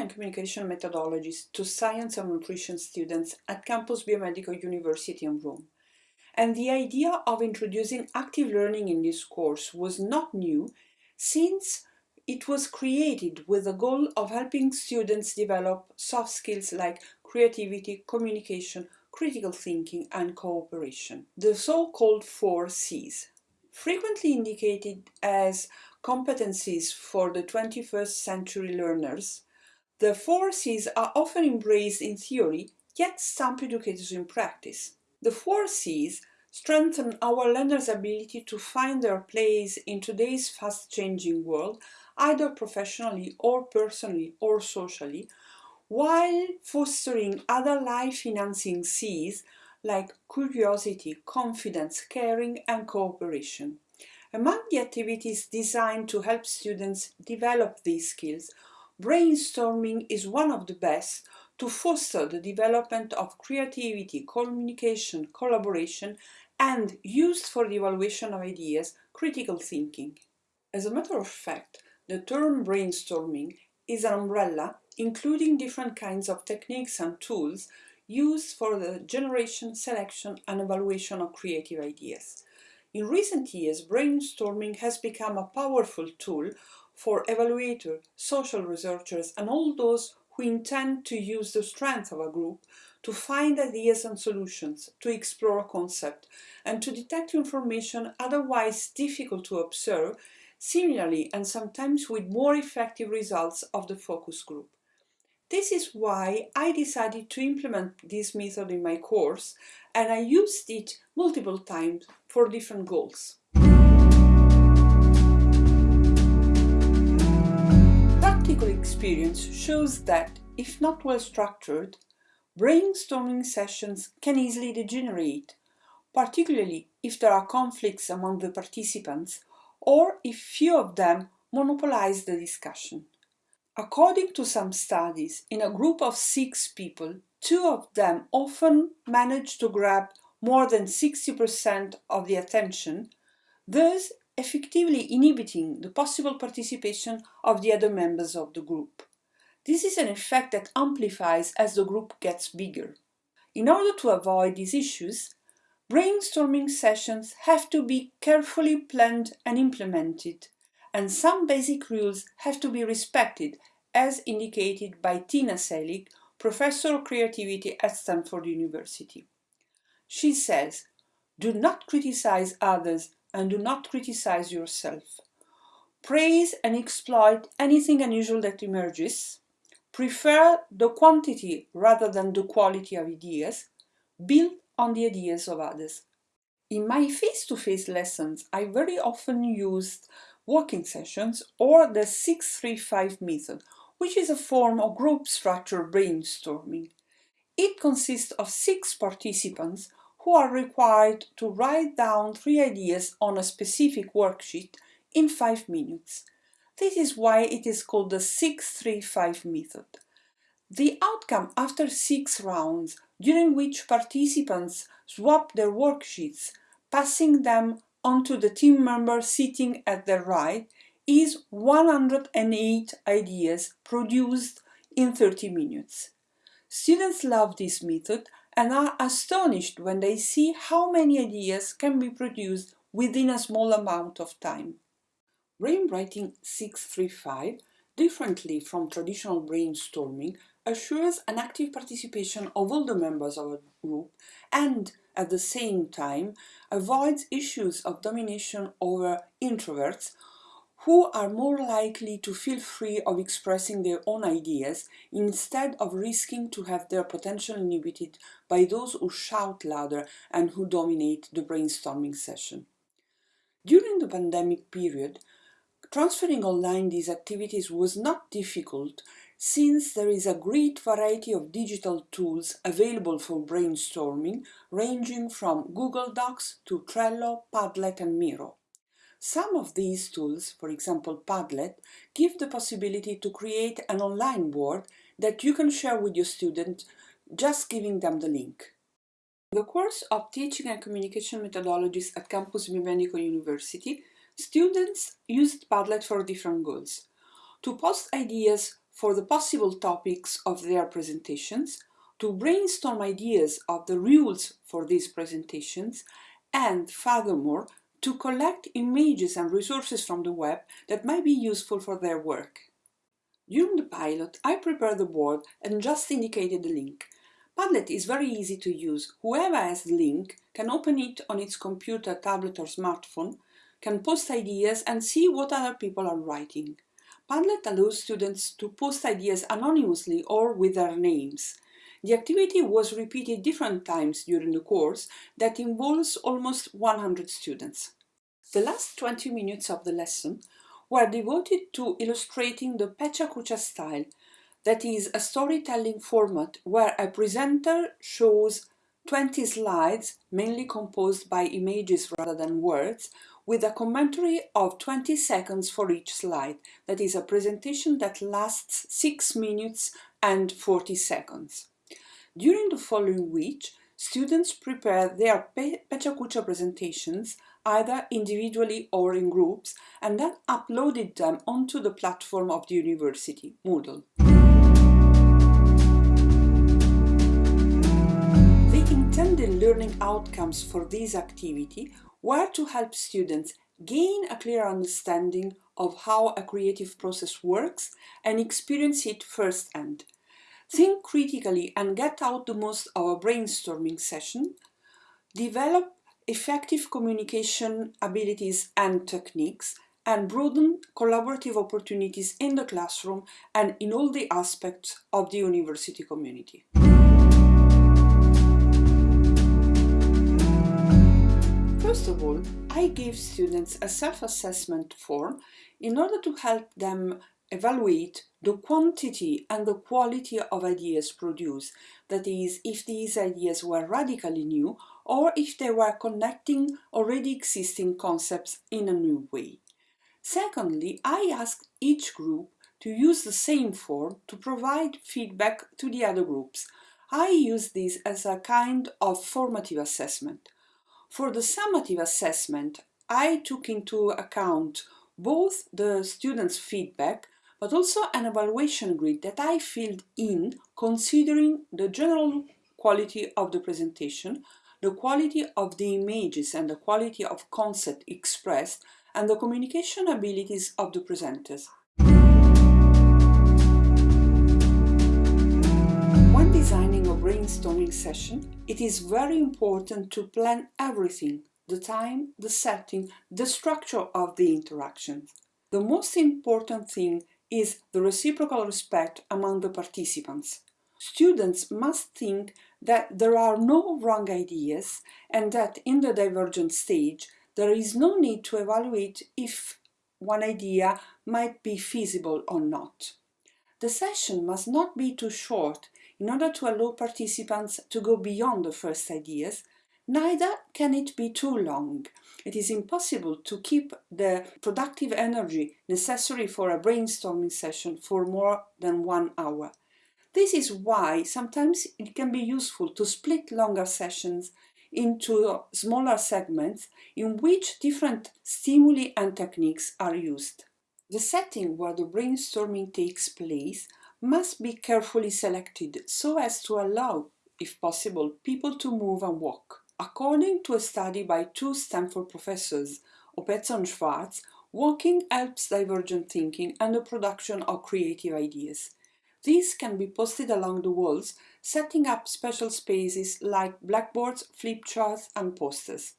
and communication methodologies to science and nutrition students at Campus Biomedico University in Rome. And the idea of introducing active learning in this course was not new since it was created with the goal of helping students develop soft skills like creativity, communication, critical thinking and cooperation, the so-called four C's. Frequently indicated as competencies for the 21st century learners, the four C's are often embraced in theory, yet some educators in practice. The four C's strengthen our learners' ability to find their place in today's fast-changing world, either professionally or personally or socially, while fostering other life-enhancing C's like curiosity, confidence, caring and cooperation. Among the activities designed to help students develop these skills, brainstorming is one of the best to foster the development of creativity, communication, collaboration and used for the evaluation of ideas, critical thinking. As a matter of fact, the term brainstorming is an umbrella including different kinds of techniques and tools used for the generation, selection and evaluation of creative ideas. In recent years, brainstorming has become a powerful tool for evaluators, social researchers and all those who intend to use the strength of a group to find ideas and solutions, to explore a concept, and to detect information otherwise difficult to observe, similarly and sometimes with more effective results of the focus group. This is why I decided to implement this method in my course and I used it multiple times for different goals. Practical experience shows that, if not well structured, brainstorming sessions can easily degenerate, particularly if there are conflicts among the participants or if few of them monopolize the discussion. According to some studies, in a group of six people, two of them often manage to grab more than 60% of the attention, thus effectively inhibiting the possible participation of the other members of the group. This is an effect that amplifies as the group gets bigger. In order to avoid these issues, brainstorming sessions have to be carefully planned and implemented, and some basic rules have to be respected as indicated by Tina Seelig, Professor of Creativity at Stanford University. She says, do not criticize others and do not criticize yourself. Praise and exploit anything unusual that emerges. Prefer the quantity rather than the quality of ideas. Build on the ideas of others. In my face-to-face -face lessons, I very often used walking sessions or the 635 method, which is a form of group structure brainstorming. It consists of six participants who are required to write down three ideas on a specific worksheet in five minutes. This is why it is called the 635 method. The outcome after six rounds, during which participants swap their worksheets, passing them onto the team member sitting at their right, is 108 ideas produced in 30 minutes. Students love this method and are astonished when they see how many ideas can be produced within a small amount of time. Brainwriting 635, differently from traditional brainstorming, assures an active participation of all the members of a group and, at the same time, avoids issues of domination over introverts who are more likely to feel free of expressing their own ideas instead of risking to have their potential inhibited by those who shout louder and who dominate the brainstorming session. During the pandemic period, transferring online these activities was not difficult since there is a great variety of digital tools available for brainstorming ranging from Google Docs to Trello, Padlet and Miro. Some of these tools, for example Padlet, give the possibility to create an online board that you can share with your students just giving them the link. In the course of Teaching and Communication Methodologies at Campus Biomedico University, students used Padlet for different goals. To post ideas for the possible topics of their presentations, to brainstorm ideas of the rules for these presentations, and furthermore, to collect images and resources from the web that might be useful for their work. During the pilot, I prepared the board and just indicated the link. Padlet is very easy to use. Whoever has the link can open it on its computer, tablet or smartphone, can post ideas and see what other people are writing. Padlet allows students to post ideas anonymously or with their names. The activity was repeated different times during the course that involves almost 100 students. The last 20 minutes of the lesson were devoted to illustrating the Pecha style, that is a storytelling format where a presenter shows 20 slides, mainly composed by images rather than words, with a commentary of 20 seconds for each slide. That is a presentation that lasts 6 minutes and 40 seconds. During the following week, students prepare their Pecha presentations either individually or in groups and then uploaded them onto the platform of the university, Moodle. The intended learning outcomes for this activity were to help students gain a clear understanding of how a creative process works and experience it firsthand. Think critically and get out the most of a brainstorming session. Develop effective communication abilities and techniques and broaden collaborative opportunities in the classroom and in all the aspects of the university community. First of all, I give students a self-assessment form in order to help them evaluate the quantity and the quality of ideas produced, that is, if these ideas were radically new or if they were connecting already existing concepts in a new way. Secondly, I asked each group to use the same form to provide feedback to the other groups. I use this as a kind of formative assessment. For the summative assessment, I took into account both the students' feedback but also an evaluation grid that I filled in considering the general quality of the presentation, the quality of the images and the quality of concept expressed, and the communication abilities of the presenters. When designing a brainstorming session, it is very important to plan everything, the time, the setting, the structure of the interaction. The most important thing is the reciprocal respect among the participants. Students must think that there are no wrong ideas and that in the divergent stage there is no need to evaluate if one idea might be feasible or not. The session must not be too short in order to allow participants to go beyond the first ideas Neither can it be too long. It is impossible to keep the productive energy necessary for a brainstorming session for more than one hour. This is why sometimes it can be useful to split longer sessions into smaller segments in which different stimuli and techniques are used. The setting where the brainstorming takes place must be carefully selected so as to allow, if possible, people to move and walk. According to a study by two Stanford professors, Oppezzo and Schwartz, walking helps divergent thinking and the production of creative ideas. These can be posted along the walls, setting up special spaces like blackboards, flip charts and posters.